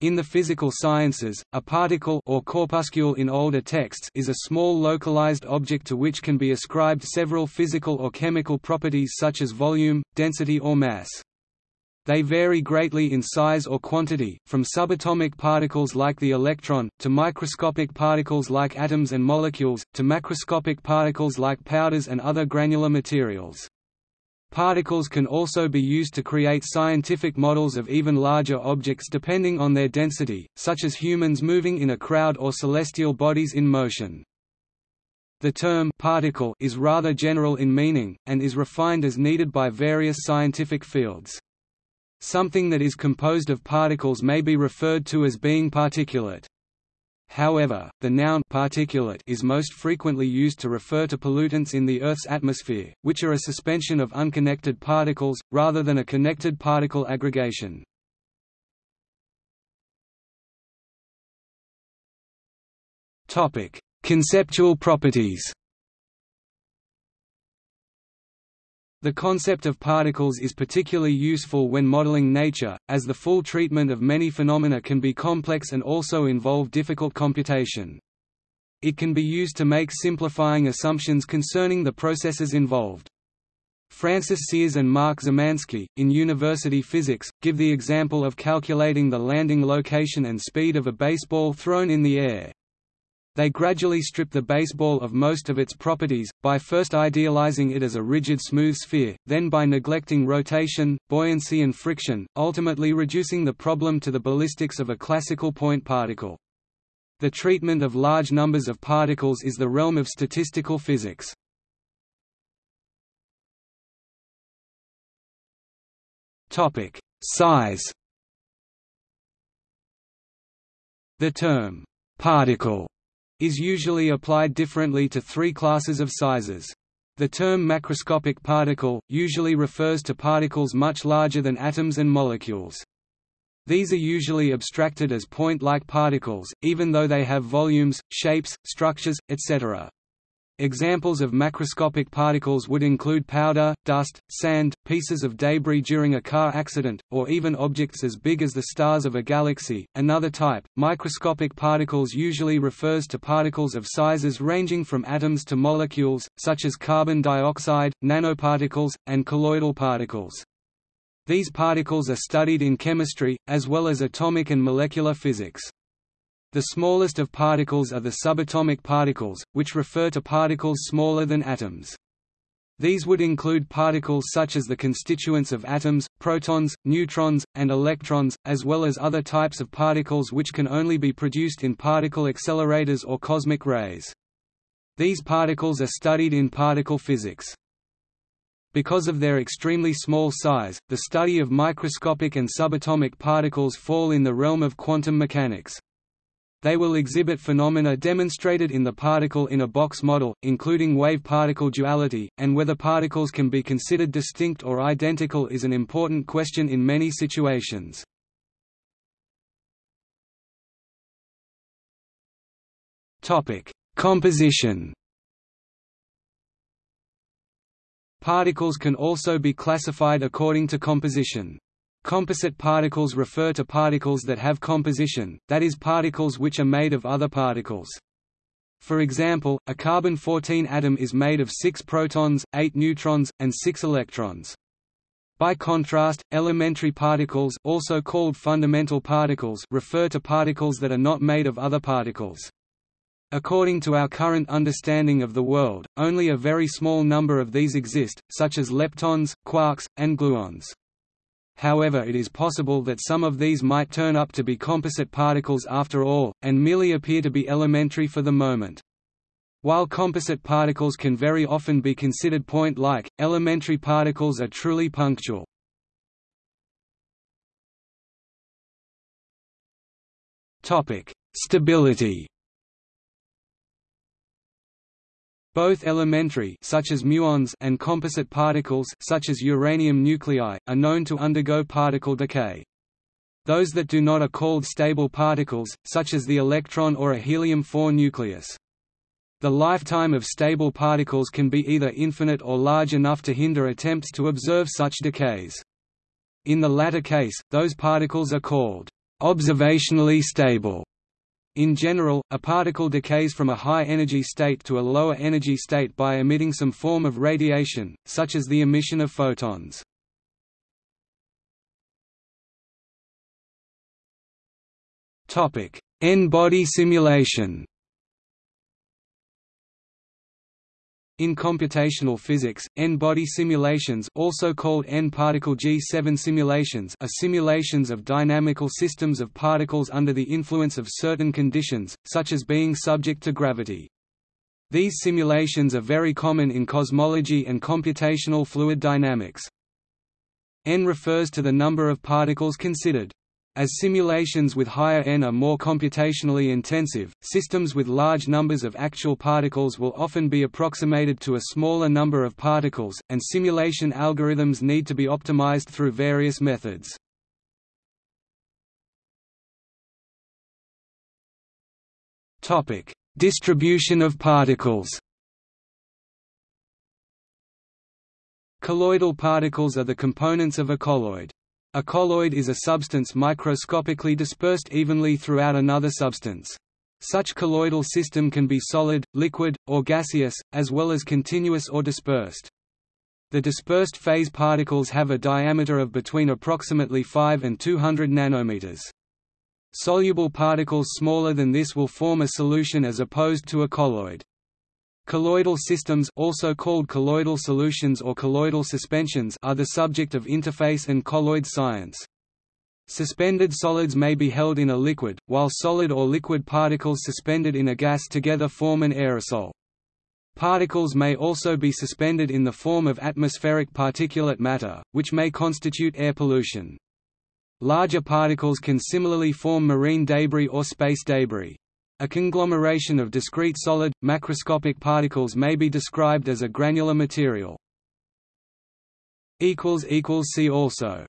In the physical sciences, a particle or corpuscule in older texts is a small localized object to which can be ascribed several physical or chemical properties such as volume, density or mass. They vary greatly in size or quantity, from subatomic particles like the electron, to microscopic particles like atoms and molecules, to macroscopic particles like powders and other granular materials. Particles can also be used to create scientific models of even larger objects depending on their density, such as humans moving in a crowd or celestial bodies in motion. The term particle is rather general in meaning, and is refined as needed by various scientific fields. Something that is composed of particles may be referred to as being particulate. However, the noun particulate is most frequently used to refer to pollutants in the Earth's atmosphere, which are a suspension of unconnected particles, rather than a connected particle aggregation. Conceptual properties The concept of particles is particularly useful when modeling nature, as the full treatment of many phenomena can be complex and also involve difficult computation. It can be used to make simplifying assumptions concerning the processes involved. Francis Sears and Mark Zemansky, in university physics, give the example of calculating the landing location and speed of a baseball thrown in the air. They gradually strip the baseball of most of its properties, by first idealizing it as a rigid smooth sphere, then by neglecting rotation, buoyancy and friction, ultimately reducing the problem to the ballistics of a classical point particle. The treatment of large numbers of particles is the realm of statistical physics. Size The term «particle» is usually applied differently to three classes of sizes. The term macroscopic particle, usually refers to particles much larger than atoms and molecules. These are usually abstracted as point-like particles, even though they have volumes, shapes, structures, etc. Examples of macroscopic particles would include powder, dust, sand, pieces of debris during a car accident, or even objects as big as the stars of a galaxy. Another type, microscopic particles usually refers to particles of sizes ranging from atoms to molecules, such as carbon dioxide, nanoparticles, and colloidal particles. These particles are studied in chemistry, as well as atomic and molecular physics. The smallest of particles are the subatomic particles, which refer to particles smaller than atoms. These would include particles such as the constituents of atoms, protons, neutrons, and electrons, as well as other types of particles which can only be produced in particle accelerators or cosmic rays. These particles are studied in particle physics. Because of their extremely small size, the study of microscopic and subatomic particles fall in the realm of quantum mechanics. They will exhibit phenomena demonstrated in the particle-in-a-box model, including wave-particle duality, and whether particles can be considered distinct or identical is an important question in many situations. Composition Particles can also be classified according to composition. Composite particles refer to particles that have composition, that is particles which are made of other particles. For example, a carbon-14 atom is made of 6 protons, 8 neutrons, and 6 electrons. By contrast, elementary particles also called fundamental particles refer to particles that are not made of other particles. According to our current understanding of the world, only a very small number of these exist, such as leptons, quarks, and gluons. However it is possible that some of these might turn up to be composite particles after all, and merely appear to be elementary for the moment. While composite particles can very often be considered point-like, elementary particles are truly punctual. Stability Both elementary such as muons and composite particles such as uranium nuclei are known to undergo particle decay. Those that do not are called stable particles, such as the electron or a helium-4 nucleus. The lifetime of stable particles can be either infinite or large enough to hinder attempts to observe such decays. In the latter case, those particles are called observationally stable. In general, a particle decays from a high-energy state to a lower energy state by emitting some form of radiation, such as the emission of photons. N-body simulation In computational physics, N-body simulations also called N-particle G7 simulations are simulations of dynamical systems of particles under the influence of certain conditions, such as being subject to gravity. These simulations are very common in cosmology and computational fluid dynamics. N refers to the number of particles considered. As simulations with higher n are more computationally intensive, systems with large numbers of actual particles will often be approximated to a smaller number of particles, and simulation algorithms need to be optimized through various methods. Distribution of particles Colloidal particles are the components of a colloid. A colloid is a substance microscopically dispersed evenly throughout another substance. Such colloidal system can be solid, liquid, or gaseous, as well as continuous or dispersed. The dispersed phase particles have a diameter of between approximately 5 and 200 nanometers. Soluble particles smaller than this will form a solution as opposed to a colloid. Colloidal systems also called colloidal solutions or colloidal suspensions are the subject of interface and colloid science. Suspended solids may be held in a liquid, while solid or liquid particles suspended in a gas together form an aerosol. Particles may also be suspended in the form of atmospheric particulate matter, which may constitute air pollution. Larger particles can similarly form marine debris or space debris. A conglomeration of discrete solid, macroscopic particles may be described as a granular material. See also